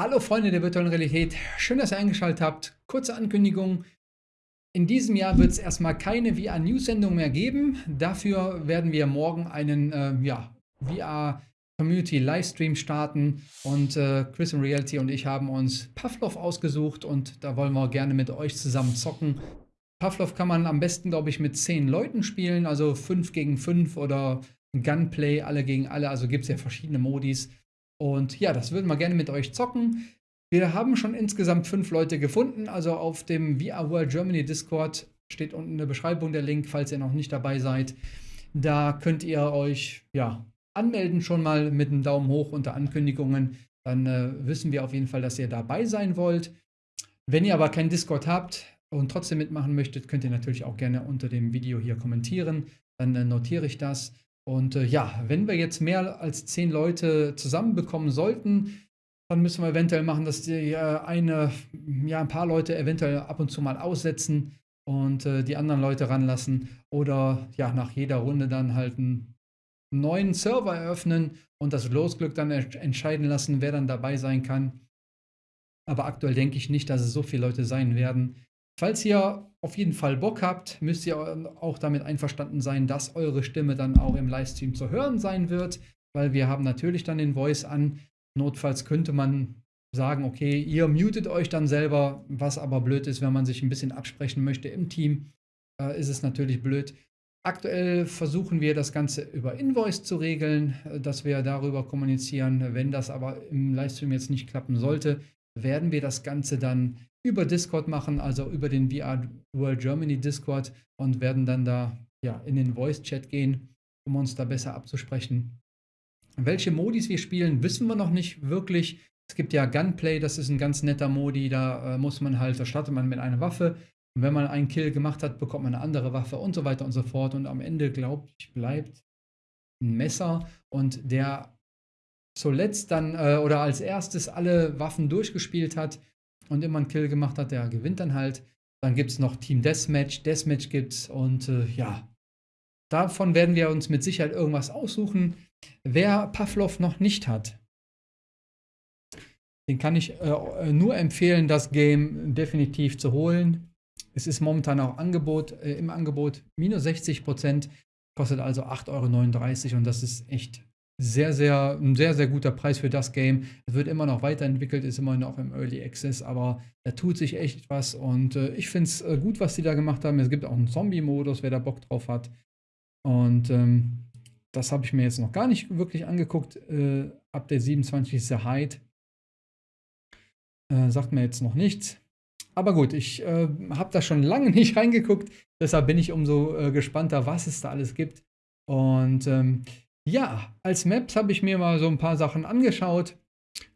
Hallo Freunde der virtuellen Realität, schön, dass ihr eingeschaltet habt. Kurze Ankündigung. In diesem Jahr wird es erstmal keine VR-News-Sendung mehr geben. Dafür werden wir morgen einen äh, ja, VR-Community-Livestream starten. Und äh, Chris und Reality und ich haben uns Pavlov ausgesucht und da wollen wir gerne mit euch zusammen zocken. Pavlov kann man am besten, glaube ich, mit 10 Leuten spielen, also 5 gegen 5 oder Gunplay, alle gegen alle. Also gibt es ja verschiedene Modis. Und ja, das würden wir gerne mit euch zocken. Wir haben schon insgesamt fünf Leute gefunden. Also auf dem VR World Germany Discord steht unten in der Beschreibung der Link, falls ihr noch nicht dabei seid. Da könnt ihr euch ja anmelden schon mal mit einem Daumen hoch unter Ankündigungen. Dann äh, wissen wir auf jeden Fall, dass ihr dabei sein wollt. Wenn ihr aber keinen Discord habt und trotzdem mitmachen möchtet, könnt ihr natürlich auch gerne unter dem Video hier kommentieren. Dann äh, notiere ich das. Und äh, ja, wenn wir jetzt mehr als zehn Leute zusammenbekommen sollten, dann müssen wir eventuell machen, dass die äh, eine, ja, ein paar Leute eventuell ab und zu mal aussetzen und äh, die anderen Leute ranlassen. Oder ja, nach jeder Runde dann halt einen neuen Server eröffnen und das Losglück dann entscheiden lassen, wer dann dabei sein kann. Aber aktuell denke ich nicht, dass es so viele Leute sein werden. Falls ihr auf jeden Fall Bock habt, müsst ihr auch damit einverstanden sein, dass eure Stimme dann auch im Livestream zu hören sein wird, weil wir haben natürlich dann den Voice an. Notfalls könnte man sagen, okay, ihr mutet euch dann selber, was aber blöd ist, wenn man sich ein bisschen absprechen möchte im Team, äh, ist es natürlich blöd. Aktuell versuchen wir das Ganze über Invoice zu regeln, äh, dass wir darüber kommunizieren. Wenn das aber im Livestream jetzt nicht klappen sollte, werden wir das Ganze dann über Discord machen, also über den VR World Germany Discord und werden dann da ja, in den Voice-Chat gehen, um uns da besser abzusprechen. Welche Modis wir spielen, wissen wir noch nicht wirklich. Es gibt ja Gunplay, das ist ein ganz netter Modi, da äh, muss man halt, da startet man mit einer Waffe und wenn man einen Kill gemacht hat, bekommt man eine andere Waffe und so weiter und so fort und am Ende, glaube ich, bleibt ein Messer und der zuletzt dann äh, oder als erstes alle Waffen durchgespielt hat, und immer einen Kill gemacht hat, der gewinnt dann halt. Dann gibt es noch Team Deathmatch, Deathmatch gibt es und äh, ja, davon werden wir uns mit Sicherheit irgendwas aussuchen. Wer Pavlov noch nicht hat, den kann ich äh, nur empfehlen, das Game definitiv zu holen. Es ist momentan auch Angebot, äh, im Angebot minus 60 Prozent, kostet also 8,39 Euro und das ist echt sehr, sehr, ein sehr, sehr guter Preis für das Game. Es wird immer noch weiterentwickelt, ist immer noch im Early Access, aber da tut sich echt was und äh, ich finde es äh, gut, was sie da gemacht haben. Es gibt auch einen Zombie-Modus, wer da Bock drauf hat. Und ähm, das habe ich mir jetzt noch gar nicht wirklich angeguckt. Äh, ab der 27 ist der. Äh, sagt mir jetzt noch nichts. Aber gut, ich äh, habe da schon lange nicht reingeguckt. Deshalb bin ich umso äh, gespannter, was es da alles gibt. Und ähm, ja, als Maps habe ich mir mal so ein paar Sachen angeschaut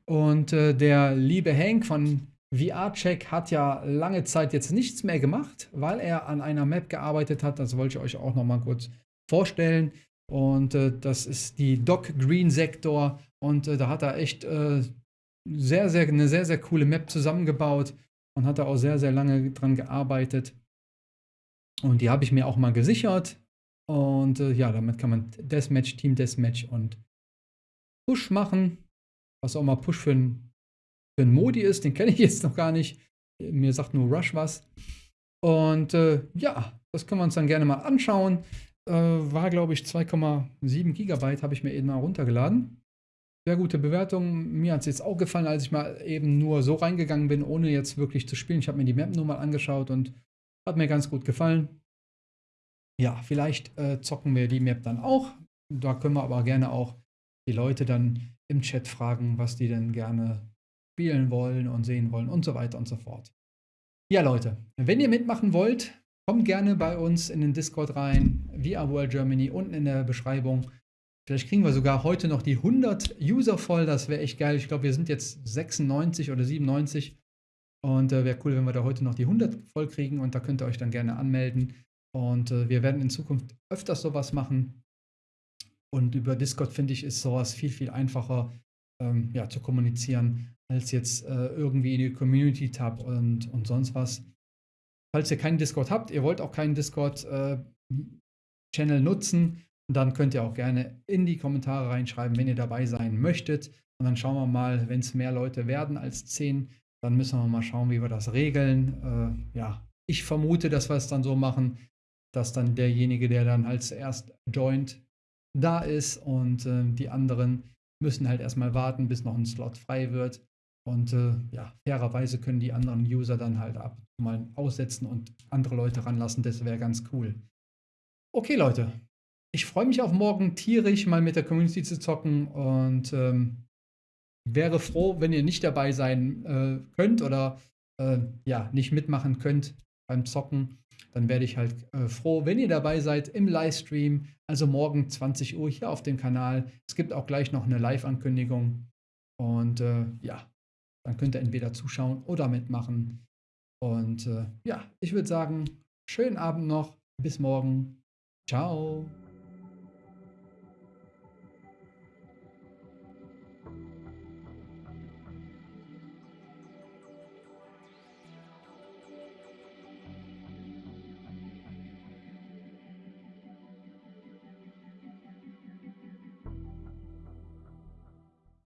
und äh, der liebe Hank von VR-Check hat ja lange Zeit jetzt nichts mehr gemacht, weil er an einer Map gearbeitet hat. Das wollte ich euch auch noch mal kurz vorstellen. Und äh, das ist die Doc Green Sektor. Und äh, da hat er echt äh, sehr, sehr, eine sehr, sehr coole Map zusammengebaut und hat da auch sehr, sehr lange dran gearbeitet. Und die habe ich mir auch mal gesichert. Und äh, ja, damit kann man Deathmatch, Team Deathmatch und Push machen. Was auch mal Push für ein, für ein Modi ist, den kenne ich jetzt noch gar nicht. Mir sagt nur Rush was. Und äh, ja, das können wir uns dann gerne mal anschauen. Äh, war, glaube ich, 2,7 Gigabyte, habe ich mir eben mal runtergeladen. Sehr gute Bewertung. Mir hat es jetzt auch gefallen, als ich mal eben nur so reingegangen bin, ohne jetzt wirklich zu spielen. Ich habe mir die Map nur mal angeschaut und hat mir ganz gut gefallen ja, vielleicht äh, zocken wir die Map dann auch. Da können wir aber gerne auch die Leute dann im Chat fragen, was die denn gerne spielen wollen und sehen wollen und so weiter und so fort. Ja, Leute, wenn ihr mitmachen wollt, kommt gerne bei uns in den Discord rein, via World Germany, unten in der Beschreibung. Vielleicht kriegen wir sogar heute noch die 100 User voll, das wäre echt geil. Ich glaube, wir sind jetzt 96 oder 97 und äh, wäre cool, wenn wir da heute noch die 100 voll kriegen und da könnt ihr euch dann gerne anmelden. Und äh, wir werden in Zukunft öfters sowas machen. Und über Discord finde ich, ist sowas viel, viel einfacher ähm, ja, zu kommunizieren, als jetzt äh, irgendwie in die Community-Tab und, und sonst was. Falls ihr keinen Discord habt, ihr wollt auch keinen Discord-Channel äh, nutzen, dann könnt ihr auch gerne in die Kommentare reinschreiben, wenn ihr dabei sein möchtet. Und dann schauen wir mal, wenn es mehr Leute werden als 10, dann müssen wir mal schauen, wie wir das regeln. Äh, ja, ich vermute, dass wir es dann so machen, dass dann derjenige, der dann halt zuerst joint, da ist und äh, die anderen müssen halt erstmal warten, bis noch ein Slot frei wird. Und äh, ja, fairerweise können die anderen User dann halt ab mal aussetzen und andere Leute ranlassen. Das wäre ganz cool. Okay, Leute. Ich freue mich auf morgen tierisch mal mit der Community zu zocken und ähm, wäre froh, wenn ihr nicht dabei sein äh, könnt oder äh, ja, nicht mitmachen könnt beim Zocken. Dann werde ich halt äh, froh, wenn ihr dabei seid im Livestream. Also morgen 20 Uhr hier auf dem Kanal. Es gibt auch gleich noch eine Live-Ankündigung. Und äh, ja, dann könnt ihr entweder zuschauen oder mitmachen. Und äh, ja, ich würde sagen, schönen Abend noch. Bis morgen. Ciao.